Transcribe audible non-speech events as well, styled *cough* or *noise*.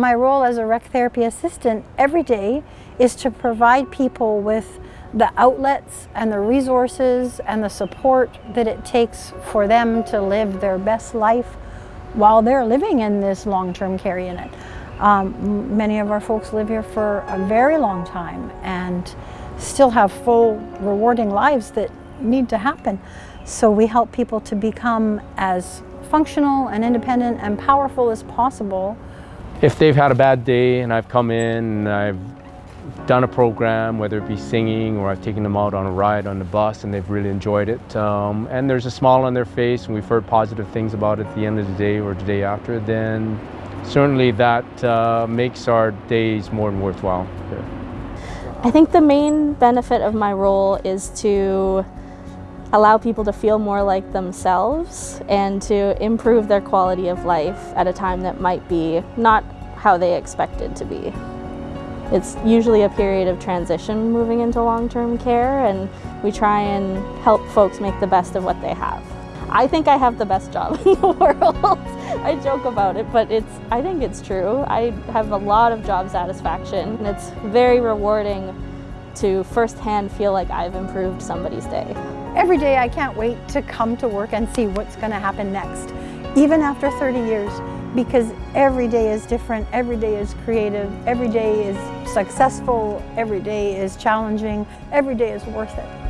My role as a rec therapy assistant every day is to provide people with the outlets and the resources and the support that it takes for them to live their best life while they're living in this long-term care unit. Um, many of our folks live here for a very long time and still have full, rewarding lives that need to happen. So we help people to become as functional and independent and powerful as possible if they've had a bad day and I've come in and I've done a program, whether it be singing or I've taken them out on a ride on the bus and they've really enjoyed it, um, and there's a smile on their face and we've heard positive things about it at the end of the day or the day after, then certainly that uh, makes our days more than worthwhile. I think the main benefit of my role is to allow people to feel more like themselves and to improve their quality of life at a time that might be not how they expected to be. It's usually a period of transition moving into long-term care and we try and help folks make the best of what they have. I think I have the best job *laughs* in the world. I joke about it, but it's I think it's true. I have a lot of job satisfaction and it's very rewarding to firsthand feel like I've improved somebody's day. Every day I can't wait to come to work and see what's going to happen next, even after 30 years, because every day is different, every day is creative, every day is successful, every day is challenging, every day is worth it.